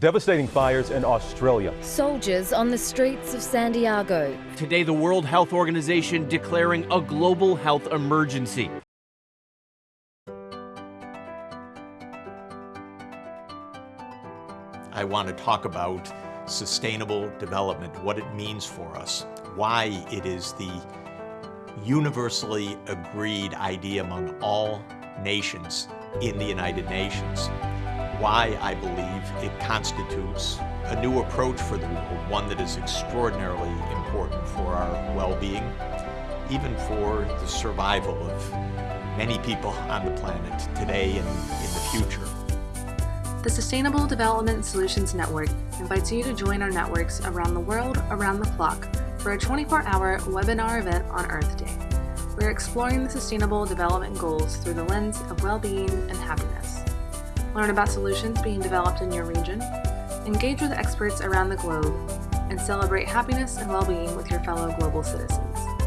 Devastating fires in Australia. Soldiers on the streets of Santiago. Today, the World Health Organization declaring a global health emergency. I want to talk about sustainable development, what it means for us, why it is the universally agreed idea among all nations in the United Nations, why I believe it constitutes a new approach for the world, one that is extraordinarily important for our well-being, even for the survival of many people on the planet today and in the future. The Sustainable Development Solutions Network invites you to join our networks around the world around the clock for a 24-hour webinar event on Earth Day. We're exploring the Sustainable Development Goals through the lens of well-being and happiness. Learn about solutions being developed in your region, engage with experts around the globe, and celebrate happiness and well-being with your fellow global citizens.